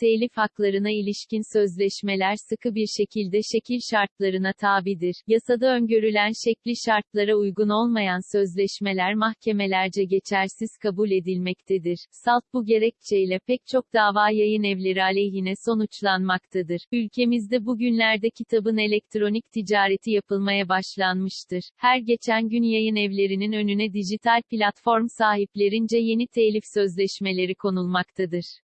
Telif haklarına ilişkin sözleşmeler sıkı bir şekilde şekil şartlarına tabidir. Yasada öngörülen şekli şartlara uygun olmayan sözleşmeler mahkemelerce geçersiz kabul edilmektedir. Salt bu gerekçeyle pek çok dava yayın evleri aleyhine sonuçlanmaktadır. Ülkemizde bugünlerde kitabın elektronik ticareti yapılmaya başlanmıştır. Her geçen gün yayın evlerinin önüne dijital platform sahiplerince yeni telif sözleşmeleri konulmaktadır.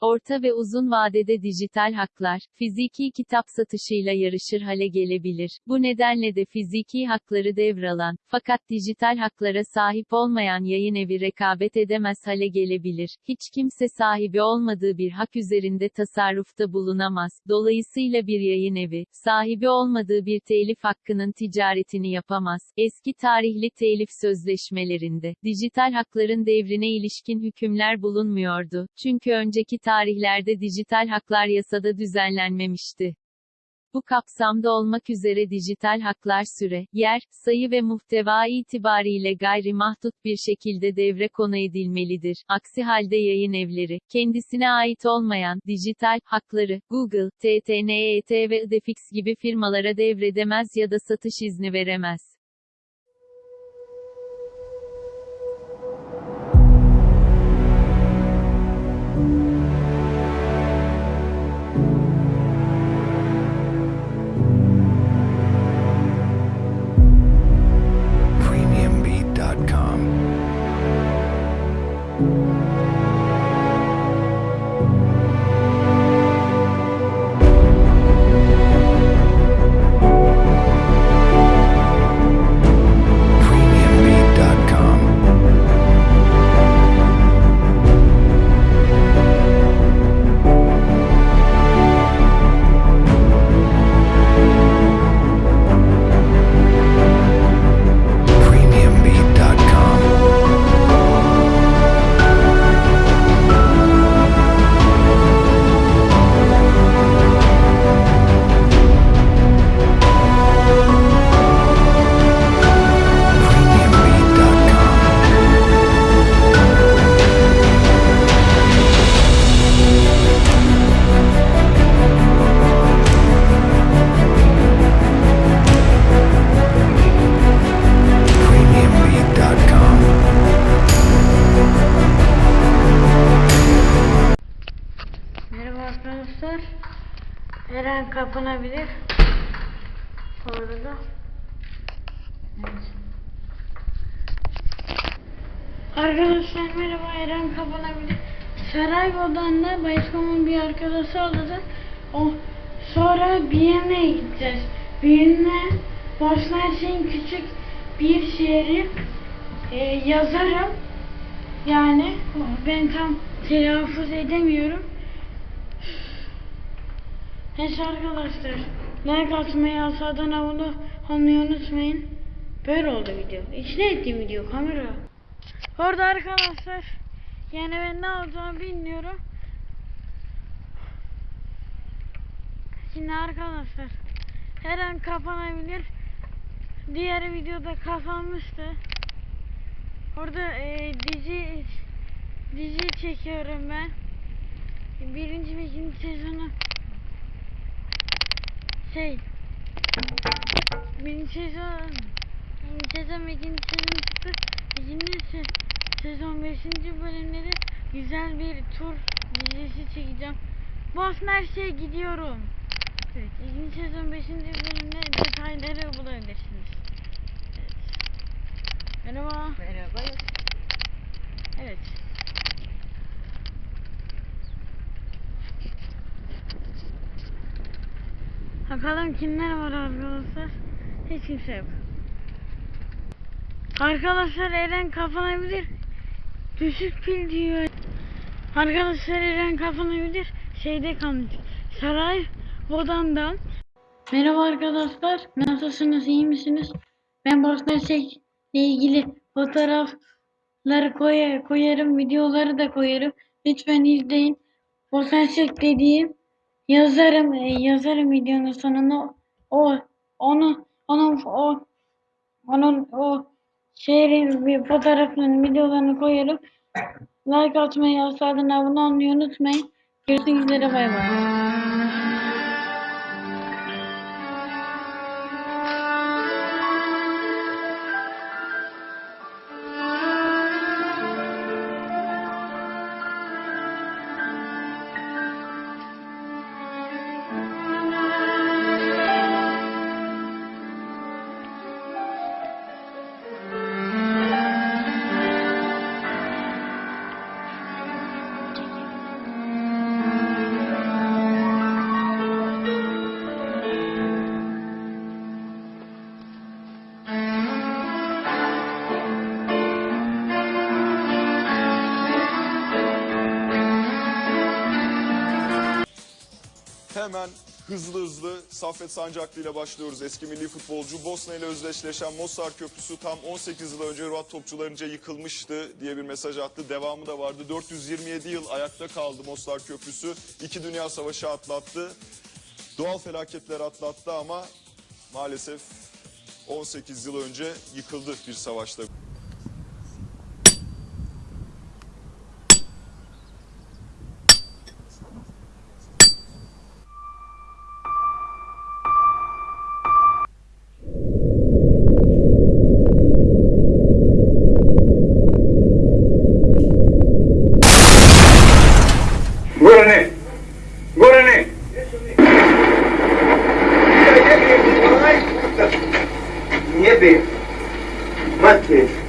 Orta ve uzun vadede dijital haklar, fiziki kitap satışıyla yarışır hale gelebilir. Bu nedenle de fiziki hakları devralan, fakat dijital haklara sahip olmayan yayın evi rekabet edemez hale gelebilir. Hiç kimse sahibi olmadığı bir hak üzerinde tasarrufta bulunamaz. Dolayısıyla bir yayın evi, sahibi olmadığı bir telif hakkının ticaretini yapamaz. Eski tarihli telif sözleşmelerinde, dijital hakların devrine ilişkin hükümler bulunmuyordu. Çünkü önceki tarihlerde dijital haklar yasada düzenlenmemişti. Bu kapsamda olmak üzere dijital haklar süre, yer, sayı ve muhteva itibariyle gayri mahdut bir şekilde devre konu edilmelidir. Aksi halde yayın evleri, kendisine ait olmayan, dijital, hakları, Google, TTNET ve Idefix gibi firmalara devredemez ya da satış izni veremez. Arkadaşlar. Eren kapanabilir. Bu arada. Evet. Arkadaşlar merhaba Eren kapanabilir. Saraybolu'dan Bayışkom'un bir arkadaşı aldı. O sonra bir yemeğe gideceğiz. Birine Bosna Hersek'in küçük bir şehri e, yazarım. Yani ben tam telaffuz edemiyorum. Neyse arkadaşlar. Like atmayı, aşağıdan abone olmayı unutmayın. Böyle oldu video. İçine ettiğim video kamera. Orada arkadaşlar. Yani ben ne olacağını bilmiyorum. Şimdi arkadaşlar. Her an kapanabilir. Diğer videoda kapanmıştı. Orada e, dizi dizi çekiyorum ben. Birinci ve ikinci sezonu şey birinci sezon birinci sezon ve ikinci sezon çıktı. İkinci se- sezon beşinci bölümleri güzel bir tur dizisi çekeceğim. Bosna her şeye gidiyorum. Evet, ikinci sezon beşinci bölümde detayları bulabilirsiniz. Evet. Merhaba. Merhaba. Evet. Bakalım kimler var arkadaşlar. Hiç kimse yok. Arkadaşlar Eren kapanabilir. Düşük pil diyor. Arkadaşlar Eren kapanabilir. Şeyde kalmış. Saray Bodan'dan. Merhaba arkadaşlar. Nasılsınız? iyi misiniz? Ben Bosna ile ilgili fotoğrafları koy koyarım. Videoları da koyarım. Lütfen izleyin. Bosna Hersek dediğim yazarım. e, yazarım videonun sonuna. O onu onun o onun o şehrin bir fotoğrafını videolarını koyarım. Like atmayı, aşağıdan abone olmayı unutmayın. Görüşmek üzere bay bay. Hemen hızlı hızlı Saffet Sancaklı ile başlıyoruz. Eski milli futbolcu Bosna ile özdeşleşen Mostar Köprüsü tam 18 yıl önce Hırvat topçularınca yıkılmıştı diye bir mesaj attı. Devamı da vardı. 427 yıl ayakta kaldı Mostar Köprüsü. İki Dünya Savaşı atlattı. Doğal felaketler atlattı ama maalesef 18 yıl önce yıkıldı bir savaşta. Baby, my.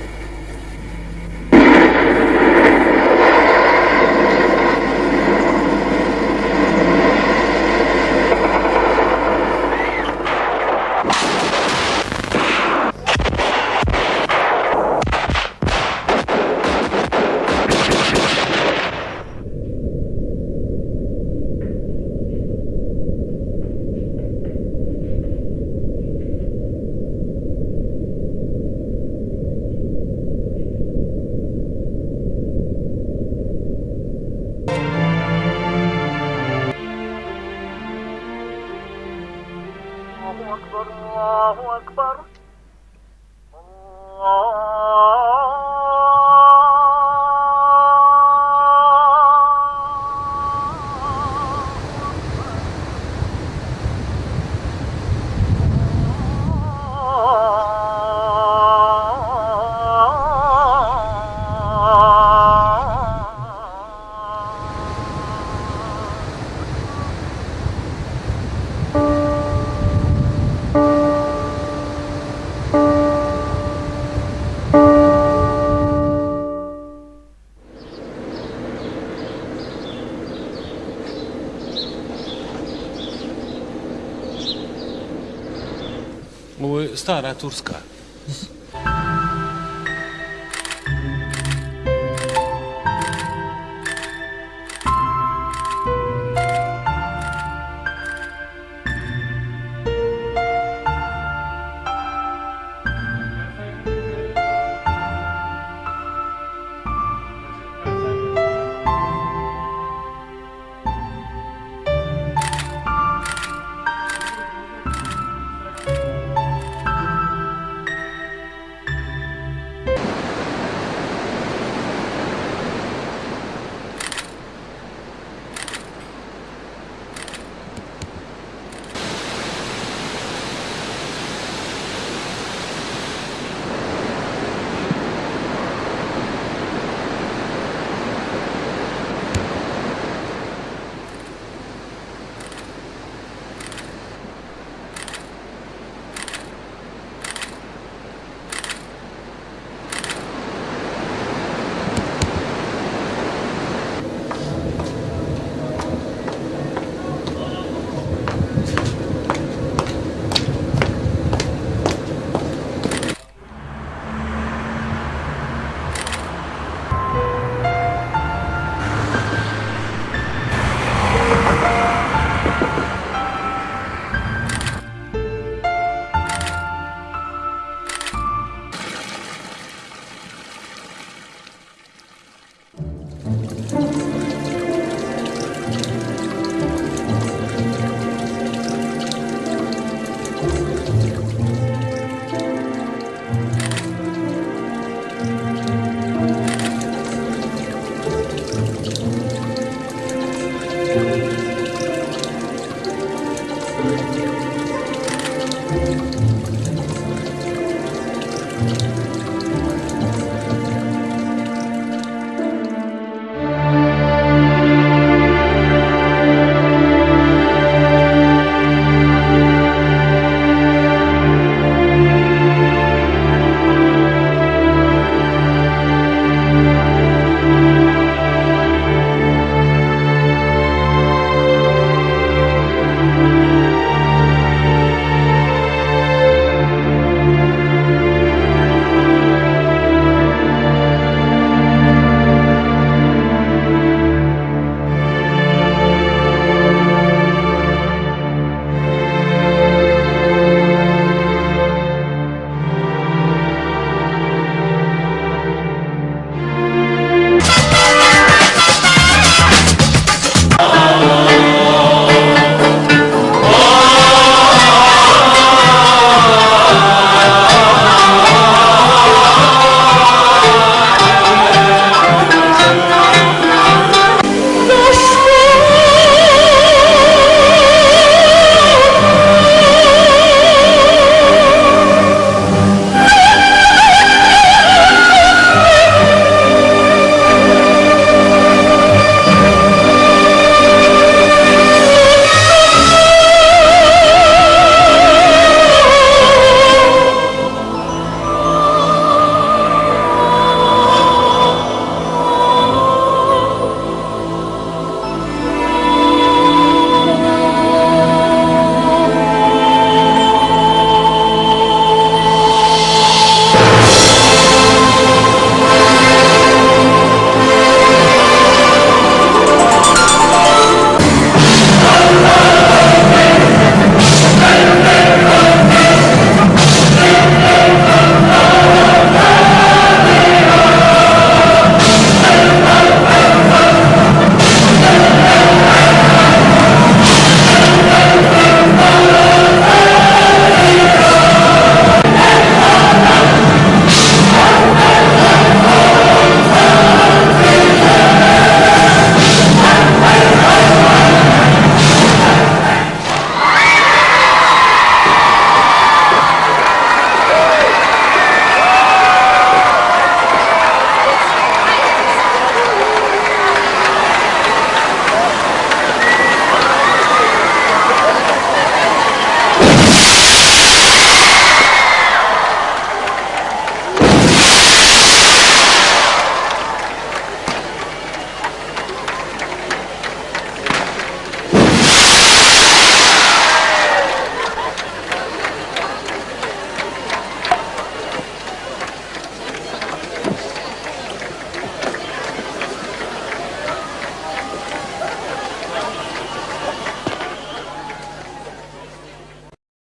starea turcă.